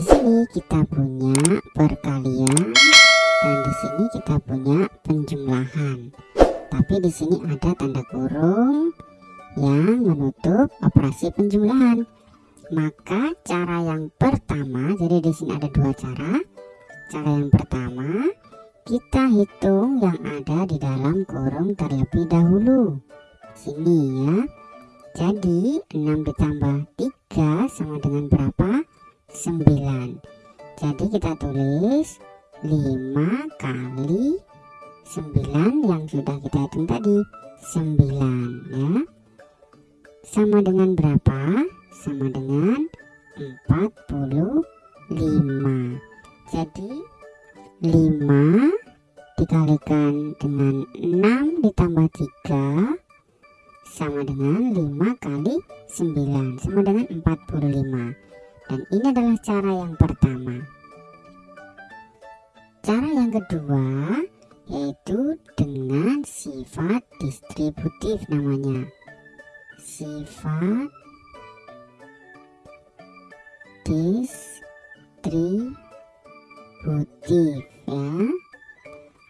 di sini kita punya perkalian dan di sini kita punya penjumlahan. Tapi di sini ada tanda kurung yang menutup operasi penjumlahan. Maka cara yang pertama, jadi di sini ada dua cara. Cara yang pertama, kita hitung yang ada di dalam kurung terlebih dahulu. Sini ya. Jadi 6 ditambah 3 sama dengan berapa? 9 Jadi kita tulis 5 kali 9 yang sudah kita hitung tadi. 9 ya. Sama dengan berapa? Sama dengan 45 Jadi 5 dikalikan dengan 6 ditambah 3 sama dengan 5 kali 9 sama dengan 45 dan ini adalah cara yang pertama. Cara yang kedua yaitu dengan sifat distributif namanya. Sifat distributif ya.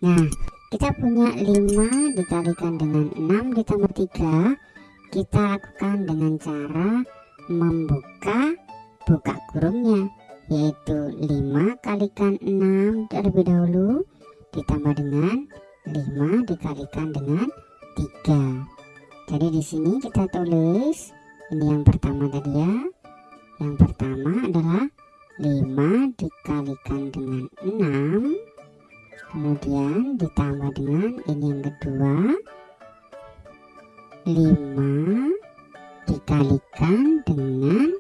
Nah kita punya 5 dikalikan dengan 6 ditambah 3 kita lakukan dengan cara membuka buka kurungnya yaitu 5 kalikan 6 terlebih dahulu ditambah dengan 5 dikalikan dengan 3 jadi di sini kita tulis ini yang pertama tadi ya. Yang pertama adalah 5 dikalikan dengan 6 kemudian ditambah dengan ini yang kedua. 5 dikalikan dengan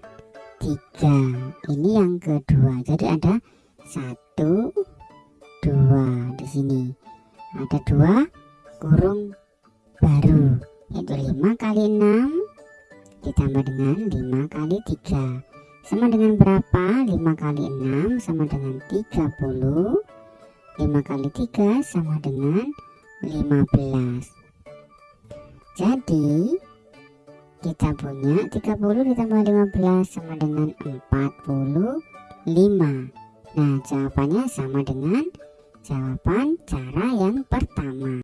3 ini yang kedua. Jadi ada satu dua di sini. Ada dua kurung baru yaitu 5 kali 6 ditambah dengan 5 kali 3 sama dengan berapa? 5 kali 6 sama dengan 30 5 kali 3 sama dengan 15 jadi kita punya 30 ditambah 15 sama dengan 45 nah jawabannya sama dengan jawaban cara yang pertama